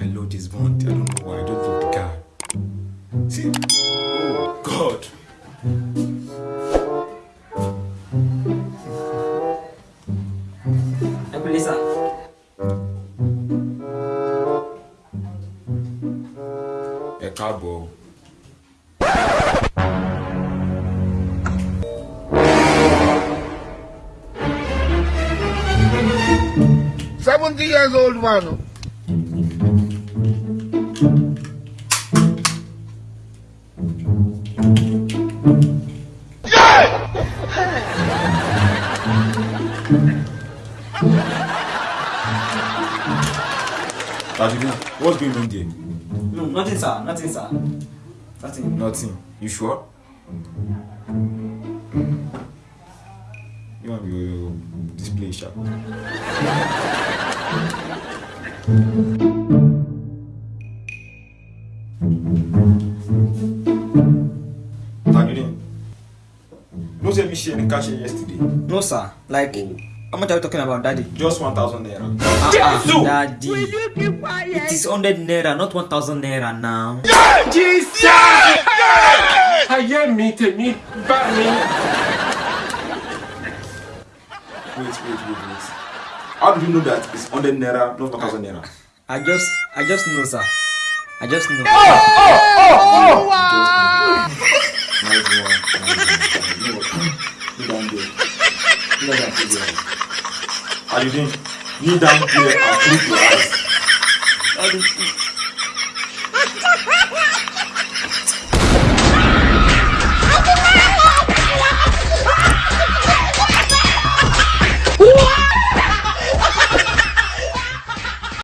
I load this bond. I don't know why. I don't love the car. See? Oh, God. ẹ kú lé sà. Ẹ káàbọ̀. 70 years old man. Rajivina, what's going on there? No, nothing sir, nothing sir. Nothing. Nothing. You sure? Display sharp? Tajudeen, no say me share the cash yesterday. no sir like how much are you talking about daddy. Just one thousand naira. ah ah daddy it is hundred naira not one thousand naira now. ayé mi tèmi bá mi. Wait, wait, wait, wait. How do you know that it's hundred naira, not one thousand naira? I just I just know sir I just know. Oh, oh, Nice one. Nice one. You know what? Kneel down there. Kneel down there. Are you doing? Kneel down there and close your eyes. Daddy,